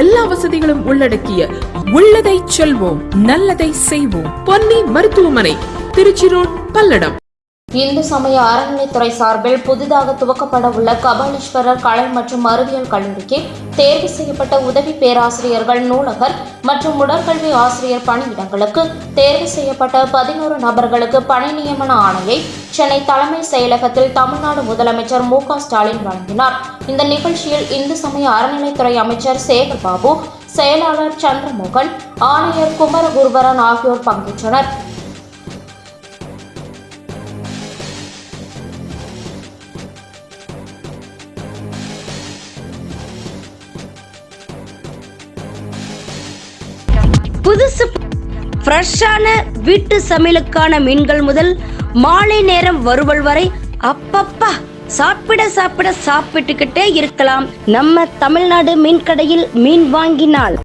எல்லா வசதிகளும் உள்ளடக்கிய உள்ளதை செல்வோம் நல்லதை செய்வோம். பொன்னி மருத்துவமனை திருச்சி ரோட் பல்லடம். இந்து சமய அறநிலைத்துறை சார்பில் புதிதாக துவக்கப்பட உள்ள கபாலீஸ்வரர் கலை மற்றும் அறிவியல் கல்லூரிக்கு தேர்வு செய்யப்பட்ட உதவி பேராசிரியர்கள் நூலகர் மற்றும் உடற்கல்வி ஆசிரியர் பணியிடங்களுக்கு தேர்வு செய்யப்பட்ட பதினோரு நபர்களுக்கு பணி நியமன ஆணையை சென்னை தலைமை செயலகத்தில் தமிழ்நாடு முதலமைச்சர் மு ஸ்டாலின் வழங்கினார். இந்த நிகழ்ச்சியில் இந்து சமய அறநிலைத்துறை அமைச்சர் சேகர் பாபு செயலாளர் சந்திரமோகன் ஆணையர் குமரகுருபரன் ஆகியோர் பங்கேற்றனர். புதுசு ஃப்ரெஷ்ஷான வீட்டு சமையலுக்கான மீன்கள் முதல் மாலை நேரம் வருவல் வரை அப்பப்பா சாப்பிட சாப்பிட சாப்பிட்டுக்கிட்டே இருக்கலாம். நம்ம தமிழ்நாடு மீன் கடையில் மீன் வாங்கினால்.